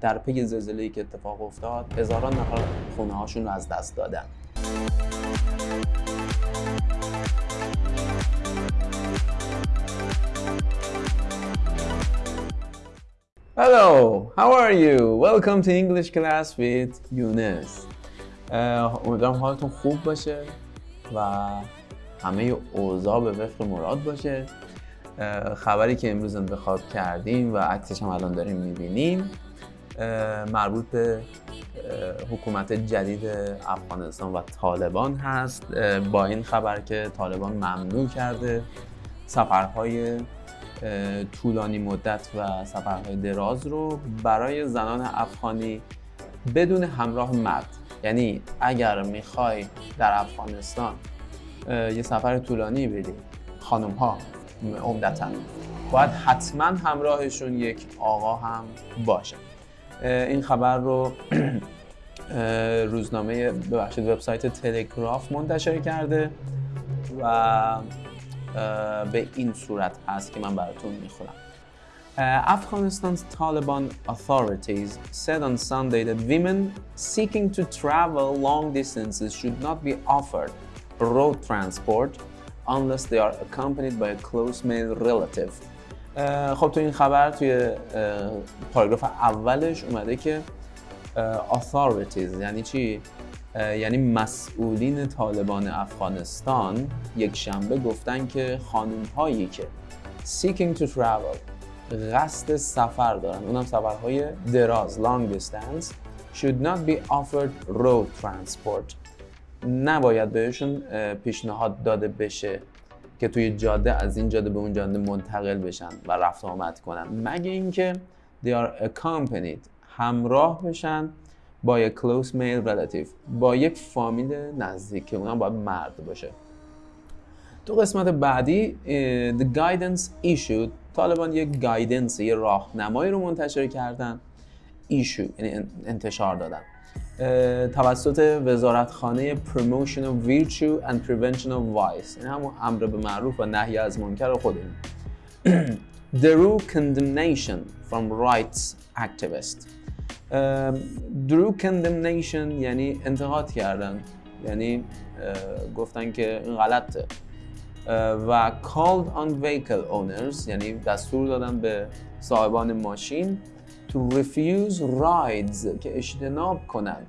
در پی زلزله‌ای که اتفاق افتاد هزاران نفر خونه هاشون رو از دست دادن Hello, how are you? Welcome to English class with Yunus. امیدوارم حالتون خوب باشه و همه اوضاع به وفق مراد باشه خبری که امروز انتخاب کردیم و عکسش هم الان داریم می‌بینیم مربوط به حکومت جدید افغانستان و طالبان هست. با این خبر که طالبان ممنوع کرده سفرهای طولانی مدت و سفرهای دراز رو برای زنان افغانی بدون همراه مرد. یعنی اگر می‌خوای در افغانستان یه سفر طولانی بدی خانم ها عمدتا باید حتما همراهشون یک آقا هم باشه. این خبر رو روزنامه ببخشید وبسایت تلگراف منتشر کرده و به این صورت هست که من براتون می‌خونم Afghanistan's Taliban authorities said on Sunday that women seeking to travel long distances should not be offered road transport unless they are accompanied by a close male relative. خب تو این خبر توی پاراگراف اولش اومده که authorities یعنی چی؟ یعنی مسئولین طالبان افغانستان یک شنبه گفتن که خانم هایی که seeking to travel قصد سفر دارن اونم سفرهای دراز long distance should not be offered road transport نباید بهشون پیشنهاد داده بشه که توی جاده از این جاده به اون جاده منتقل بشن و رفت آمد کنن. مگه اینکه they are accompanied همراه بشن با یک close male relative با یک فامیل نزدیک که اونم باید مرد باشه. تو قسمت بعدی the guidance issued طالبان یک گایدنس یه راهنمایی رو منتشر کردن issue یعنی انتشار دادن. توسط وزارتخانه promotion of Virtue and prevention of vice این هم امر به معروف و نهی از منکر خود drew condemnation from rights activist drew condemnation یعنی انتقاد کردن. یعنی گفتن که این غلطه. و called on vehicle owners یعنی دستور دادن به صاحبان ماشین to refuse rides که اجتناب کنن.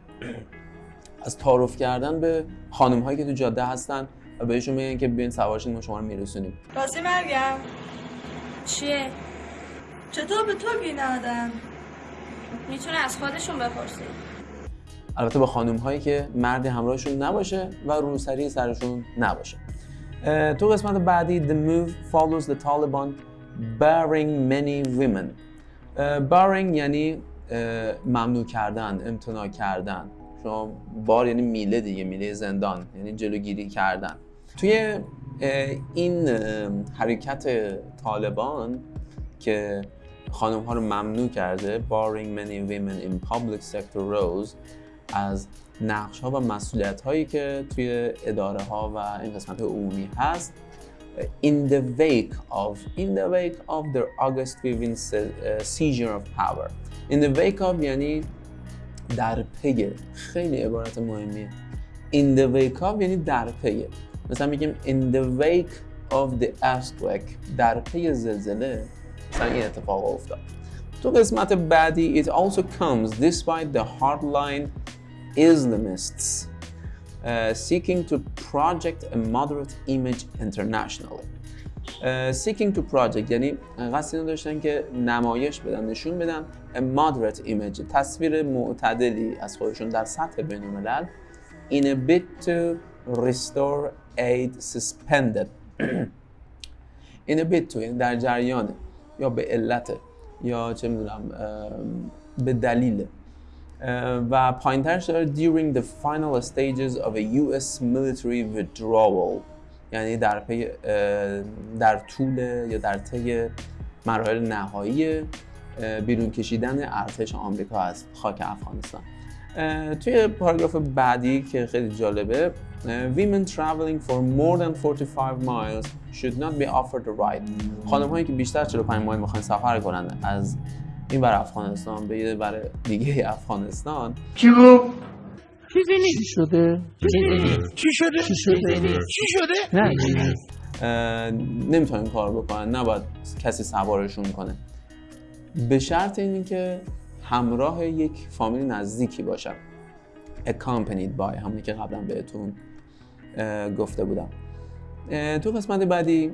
از تعارف کردن به خانم هایی که تو جاده هستن و بهشون میگن که بیاین سوارشین ما شما رو میرسونیم. راستی مرگم. چیه؟ چطور به تو بینادن می‌تونه از خودشون بپرسی البته با خانم هایی که مرد همراهشون نباشه و روسری سرشون نباشه. تو قسمت بعدی The move follows the Taliban barring many women. Barring یعنی ممنوع کردن امتناع کردن. شما بار یعنی میله دیگه میله زندان یعنی جلوگیری کردن. توی این حرکت طالبان که خانم ها رو ممنوع کرده barring many women in public sector roles از نقش ها و مسئولیت هایی که توی اداره ها و این قسمت عمومی هست in the wake of in the wake of the August 15 seizure of power in the wake of یعنی در پی خیلی عبارت مهمیه in the wake of یعنی در پی مثلا میگیم in the wake of the earthquake در پی زلزله مثلا این اتفاق افتاد تو قسمت بعدی it also comes despite the hardline Islamists uh, seeking to project a moderate image internationally. Uh, seeking to project یعنی قصد اینو داشتن که نمایش بدن نشون بدن a moderate image تصویر معتدلی از خودشون در سطح بین الملل in a bid to restore aid suspended in a bid to یعنی در جریان یا به علت یا چه می‌دونم به دلیل و پایینترش داره during the final stages of a US military withdrawal. یعنی در پی در طول یا در طی مراحل نهایی بیرون کشیدن ارتش آمریکا از خاک افغانستان. توی پاراگراف بعدی که خیلی جالبه women traveling for more than 45 miles should not be offered a ride. خانم هایی که بیشتر 45 مایل می‌خوان سفر کنن از این بر افغانستان به یه بر دیگه افغانستان. چی گفت؟ چی شده؟ چی شده؟ چی شده؟ چی شده؟ نه. نمی‌تونن این کار بکنن. نباید کسی سوارشون کنه. به شرط اینی که همراه یک فامیل نزدیکی باشن accompanied by همونی که قبلا بهتون گفته بودم. تو قسمت بعدی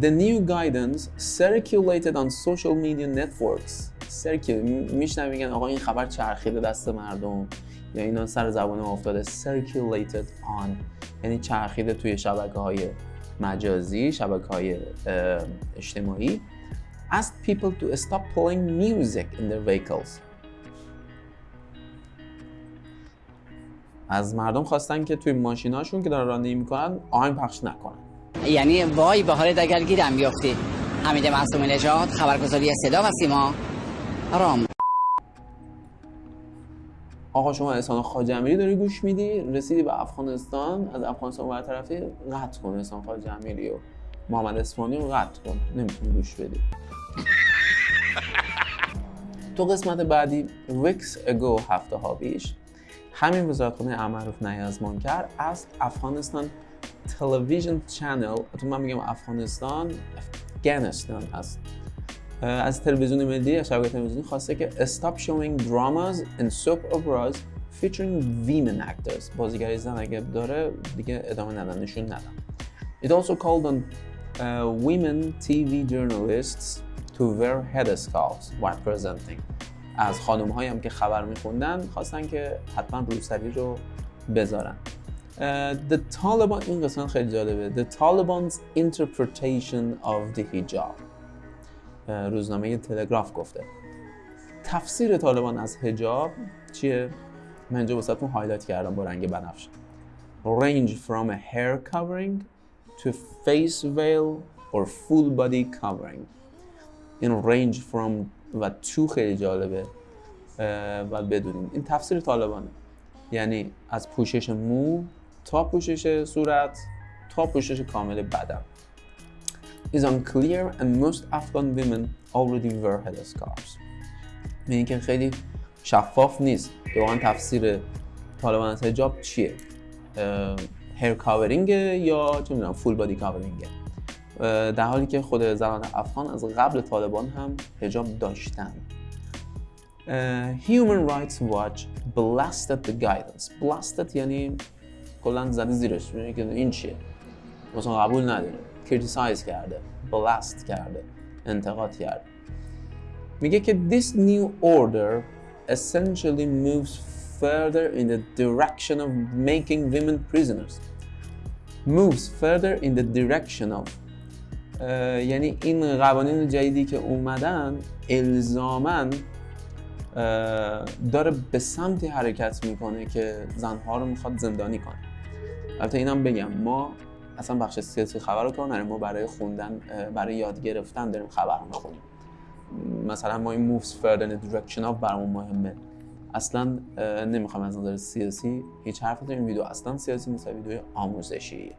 The new guidance circulated on social media networks circulate میشنم میگن آقا این خبر چرخیده دست مردم یا اینا سر زبان افتاده circulated on یعنی چرخیده توی شبکه های مجازی شبکه های اجتماعی asked people to stop playing music in their vehicles از مردم خواستن که توی ماشیناشون که دارن رانندگی می‌کنن آهنگ پخش نکنن. یعنی وای به حالت اگر گیرم بیافتی حمید معصوم نژاد خبرگزاری صدا و سیما. رام آقا شما احسان خاجمیری داری گوش میدی؟ رسیدی به افغانستان از افغانستان برطرفی قطع کن احسان خاجمیری و محمد اسفانی رو قطع کن. نمی‌تونی گوش بدی. تو قسمت بعدی ویکس اگو هفته ها پیش همین وزارتخانه امرف نهی از افغانستان تلویزیون چنل تو من میگم افغانستان افغانستان اه، از تلویزیون ملی از شبکه تلویزیونی خواسته که stop showing dramas and soap operas featuring women actors. بازیگری زن اگه داره دیگه ادامه ندن نشون ندن It also called on uh, women TV journalists to wear headscarves while presenting. از خانم هایی هم که خبر میخوندن خواستن که حتما روسری رو بذارن. Uh, the Taliban این قسمت خیلی جالبه. The Taliban's interpretation of the hijab. Uh, روزنامه تلگراف گفته. تفسیر طالبان از هجاب چیه؟ من اینجا واسهتون هایلایت کردم با رنگ بنفش. Range from a hair covering to face veil or full body covering. این range from و تو خیلی جالبه و بدونین این تفسیر طالبانه. یعنی از پوشش مو تا پوشش صورت تا پوشش کامل بدن. Is unclear and most Afghan women already wear headscarves. یعنی که خیلی شفاف نیست. که تفسیر طالبان از حجاب چیه؟ hair covering یا چه می‌دونم full body covering در حالی که خود زنان افغان از قبل طالبان هم حجاب داشتن اه، Human Rights Watch blasted the guidance blasted یعنی کلا زده زیرش که این چیه مثلا قبول نداره criticize کرده blast کرده انتقاد کرده میگه که this new order essentially moves further in the direction of making women prisoners moves further in the direction of یعنی این قوانین جدیدی که اومدن الزامن داره به سمتی حرکت می‌کنه که زنها رو می‌خواد زندانی کنه. البته اینم بگم ما اصلا بخش سیاسی خبر رو کار نداریم ما برای خوندن برای یاد گرفتن داریم خبر می‌خونیم. مثلا ما این moves further in direction of برامون مهمه. اصلا نمی‌خوام از نظر سیاسی هیچ حرفی این ویدیو اصلا سیاسی نیست ویدیو آموزشیه.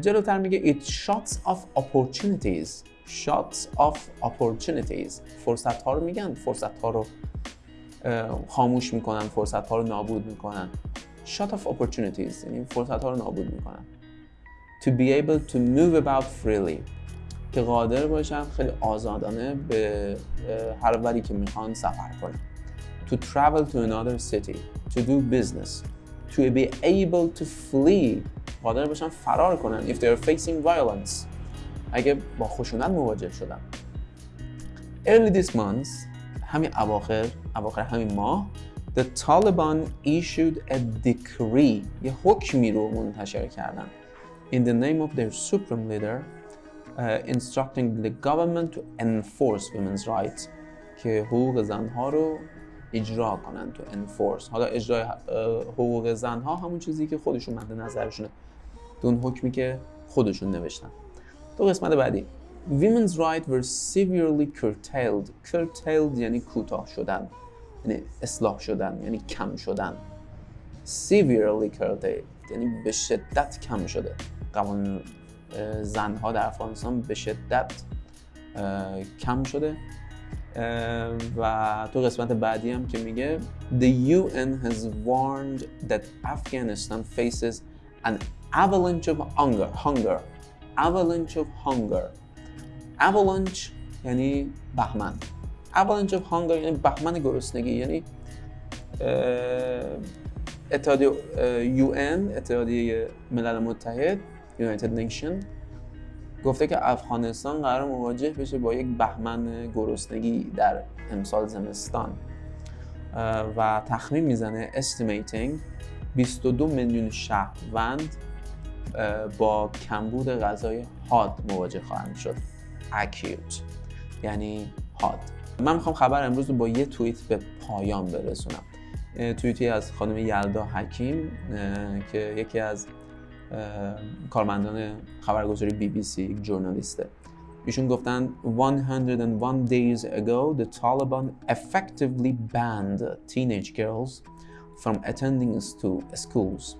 جلوتر میگه it shuts off opportunities shuts off opportunities فرصت ها رو میگن فرصت ها رو خاموش می‌کنن فرصت ها رو نابود می‌کنن shut off opportunities یعنی فرصت ها رو نابود می‌کنن to be able to move about freely که قادر باشن خیلی آزادانه به هر وری که می‌خوان سفر کنن to travel to another city to do business to be able to flee قادر باشن فرار کنن if they are facing violence اگه با خشونت مواجه شدن early this month همین اواخر اواخر همین ماه the Taliban issued a decree یه حکمی رو منتشر کردن in the name of their supreme leader uh, instructing the government to enforce women's rights که حقوق زنها رو اجرا کنن تو enforce حالا اجرای حقوق زنها همون چیزی که خودشون مد نظرشونه اون حکمی که خودشون نوشتن. تو قسمت بعدی. Women's rights were severely curtailed. Curtailed یعنی کوتاه شدن. یعنی اصلاح شدن یعنی کم شدن. Severely curtailed یعنی به شدت کم شده. قوانین زنها در افغانستان به شدت کم شده. و تو قسمت بعدی هم که میگه The UN has warned that Afghanistan faces an avalanche of hunger hunger. Avalanche of hunger. Avalanche یعنی بهمن. Avalanche of hunger یعنی بهمن گرسنگی یعنی اتحادیه UN اتحادیه ملل متحد United Nation گفته که افغانستان قرار مواجه بشه با یک بهمن گرسنگی در امسال زمستان. و تخمین می‌زنه estimating 22 میلیون شهروند با کمبود غذای حاد مواجه خواهند شد. Acute. یعنی حاد. من می‌خوام خبر امروز رو با یه توییت به پایان برسونم. توییتی از خانم یلدا حکیم که یکی از کارمندان خبرگزاری بی بی سی یک جورنالیسته ایشون گفتن 101 days ago the Taliban effectively banned teenage girls from attending schools.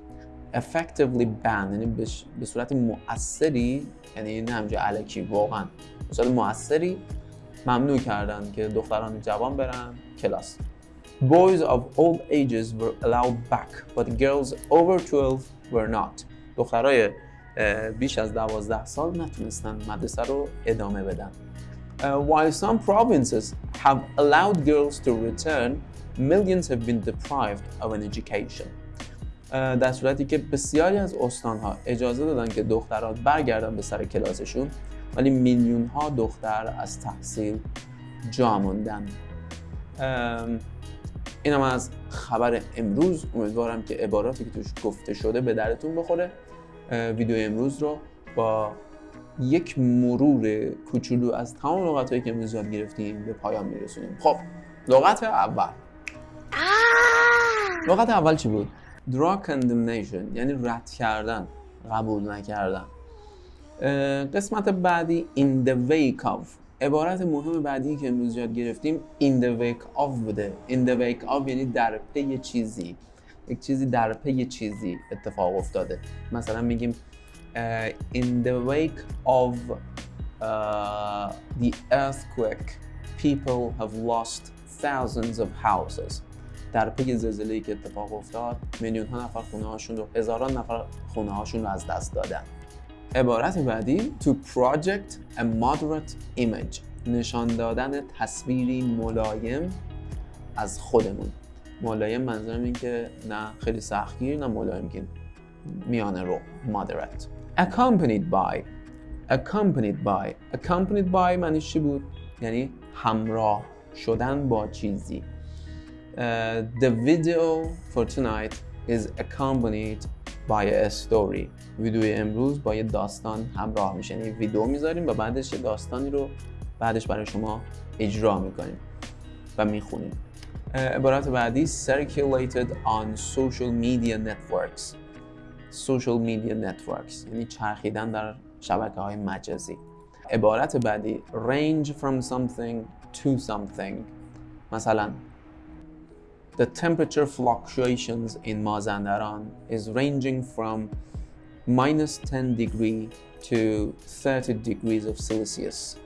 Effectively banned یعنی به صورت مؤثری یعنی نه همجا علکی واقعا به صورت مؤثری ممنوع کردن که دختران جوان برن کلاس Boys of all ages were allowed back but girls over 12 were not دخترای بیش از 12 سال نتونستن مدرسه رو ادامه بدن. while some provinces have allowed girls to return, millions have been deprived of an education. در صورتی که بسیاری از استانها اجازه دادن که دخترات برگردن به سر کلاسشون ولی میلیون ها دختر از تحصیل جا موندن. اینم از خبر امروز. امیدوارم که عباراتی که توش گفته شده به درتون بخوره. ویدیو امروز رو با یک مرور کوچولو از تمام لغت هایی که امروز یاد گرفتیم به پایان میرسونیم. خب لغت اول. لغت اول چی بود؟ Draw condemnation یعنی رد کردن قبول نکردن قسمت بعدی in the wake of عبارت مهم بعدی که امروز یاد گرفتیم in the wake of بوده in the wake of یعنی در پی چیزی یک چیزی در پی چیزی اتفاق افتاده مثلا میگیم uh, in the wake of uh, the earthquake people have lost thousands of houses در پی زلزله‌ای که اتفاق افتاد میلیون ها نفر خونه هاشون رو هزاران نفر خونه هاشون رو از دست دادن. عبارت بعدی to project a moderate image نشان دادن تصویری ملایم از خودمون. ملایم منظورم این که نه خیلی سختگیر نه ملایم که میانه رو moderate. Accompanied by accompanied by accompanied by معنیش چی بود؟ یعنی همراه شدن با چیزی. Uh, the video for tonight is accompanied by a story. ویدیو امروز با یه داستان همراه میشه. یعنی ویدیو می‌ذاریم و بعدش یه داستانی رو بعدش برای شما اجرا می‌کنیم و می‌خونیم. عبارت بعدی circulated on social media networks. Social media networks. یعنی چرخیدن در شبکه های مجازی. عبارت بعدی range from something to something. مثلا The temperature fluctuations in Mazandaran is ranging from minus 10 degree to 30 degrees of Celsius.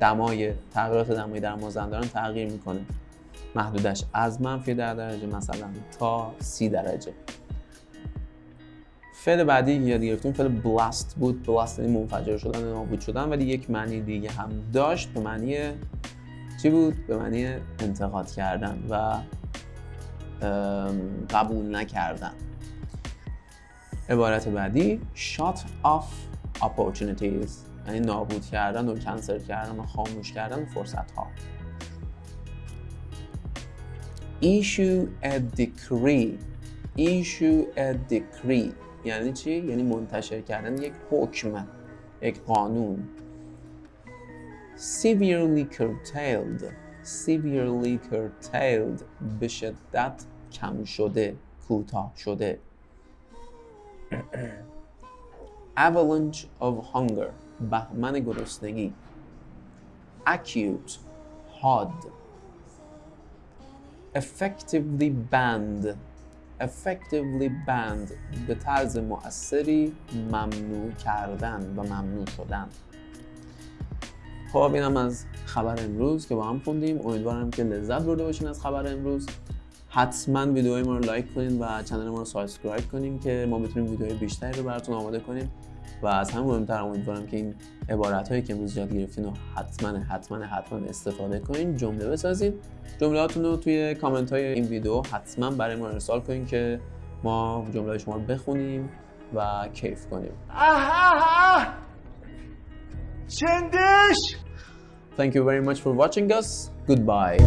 دمای تغییرات دمایی در مازندران تغییر می‌کنه. محدودش از منفی در درجه مثلا تا سی درجه. فعل بعدی که یاد گرفتیم فعل بلاست بود. بلاست یعنی منفجر شدن نابود شدن ولی یک معنی دیگه هم داشت. به معنی چی بود؟ به معنی انتقاد کردن. و قبول نکردن. عبارت بعدی shut off opportunities یعنی نابود کردن و کنسل کردن و خاموش کردن فرصت ها issue a decree. Issue a decree. یعنی چی؟ یعنی منتشر کردن یک حکم یک قانون. Severely curtailed. severely curtailed به شدت کم شده کوتاه شده avalanche of hunger بهمن گرسنگی acute hard effectively banned effectively banned به طرز مؤثری ممنوع کردن و ممنوع شدن خب اینم از خبر امروز که با هم خوندیم. امیدوارم که لذت برده باشین از خبر امروز. حتما ویدیوهای ما رو لایک کنین و channel ما رو subscribe کنین که ما بتونیم ویدیوهای بیشتری رو براتون آماده کنیم. و از همه مهمتر امیدوارم که این عبارت هایی که امروز یاد گرفتین رو حتما حتما حتما استفاده کنین جمله بسازین. جملهاتون رو توی کامنت های این ویدیو حتما برای ما ارسال کنین که ما جمله شما رو بخونیم و کیف کنیم. چندش؟ Thank you very much for watching us. Goodbye.